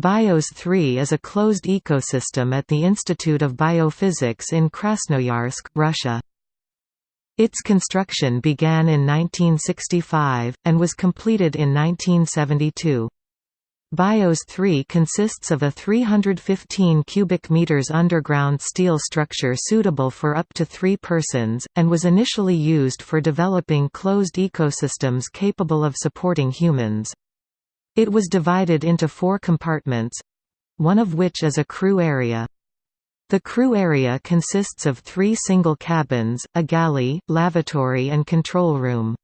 BIOS 3 is a closed ecosystem at the Institute of Biophysics in Krasnoyarsk, Russia. Its construction began in 1965, and was completed in 1972. BIOS 3 consists of a 315 cubic meters underground steel structure suitable for up to three persons, and was initially used for developing closed ecosystems capable of supporting humans. It was divided into four compartments—one of which is a crew area. The crew area consists of three single cabins, a galley, lavatory and control room.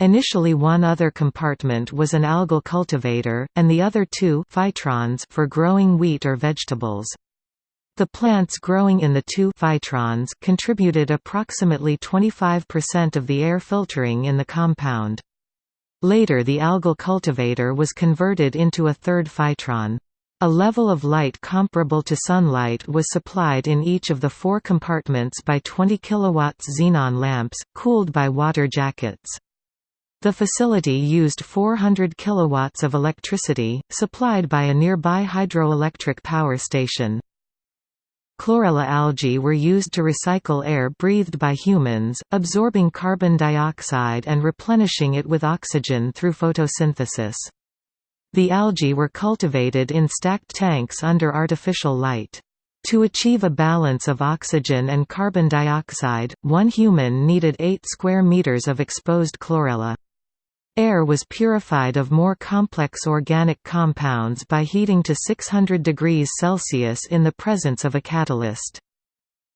Initially one other compartment was an algal cultivator, and the other two phytrons for growing wheat or vegetables. The plants growing in the two phytrons contributed approximately 25% of the air filtering in the compound. Later the algal cultivator was converted into a third phytron. A level of light comparable to sunlight was supplied in each of the four compartments by 20 kW xenon lamps, cooled by water jackets. The facility used 400 kilowatts of electricity, supplied by a nearby hydroelectric power station. Chlorella algae were used to recycle air breathed by humans, absorbing carbon dioxide and replenishing it with oxygen through photosynthesis. The algae were cultivated in stacked tanks under artificial light. To achieve a balance of oxygen and carbon dioxide, one human needed 8 square meters of exposed chlorella. Air was purified of more complex organic compounds by heating to 600 degrees Celsius in the presence of a catalyst.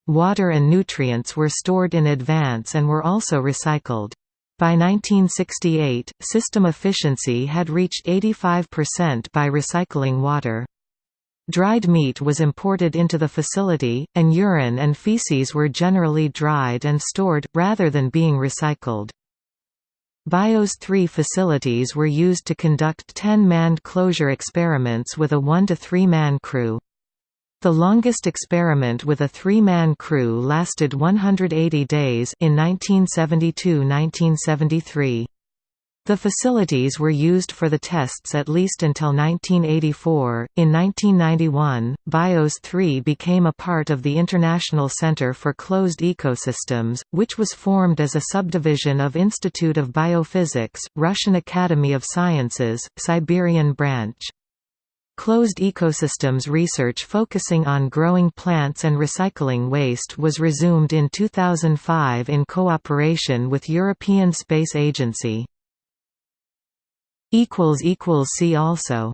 Water and nutrients were stored in advance and were also recycled. By 1968, system efficiency had reached 85% by recycling water. Dried meat was imported into the facility, and urine and feces were generally dried and stored, rather than being recycled. BIOS 3 facilities were used to conduct 10 manned closure experiments with a 1 to 3 man crew. The longest experiment with a three-man crew lasted 180 days in 1972–1973. The facilities were used for the tests at least until 1984. In 1991, BIOS 3 became a part of the International Center for Closed Ecosystems, which was formed as a subdivision of Institute of Biophysics, Russian Academy of Sciences, Siberian branch. Closed ecosystems research focusing on growing plants and recycling waste was resumed in 2005 in cooperation with European Space Agency. See also